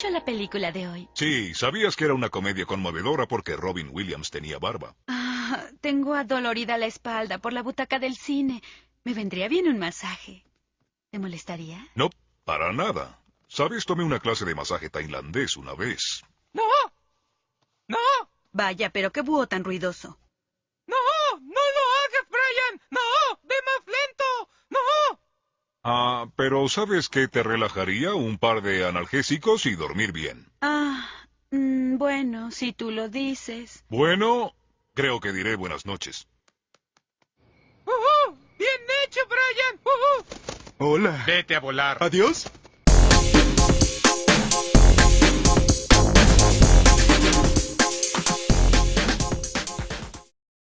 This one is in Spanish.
mucho la película de hoy. Sí, sabías que era una comedia conmovedora porque Robin Williams tenía barba. Ah, tengo adolorida la espalda por la butaca del cine. Me vendría bien un masaje. ¿Te molestaría? No, para nada. Sabes, tomé una clase de masaje tailandés una vez. ¡No! ¡No! Vaya, pero qué búho tan ruidoso. ¡No! ¡No lo hagas, Brian! ¡No! ¡Ve más lento! ¡No! Ah, pero ¿sabes qué te relajaría? Un par de analgésicos y dormir bien. Ah, mm, bueno, si tú lo dices. Bueno, creo que diré buenas noches. ¡Uhú! ¡Bien hecho, Brian! ¡Uhú! Hola. Vete a volar. Adiós.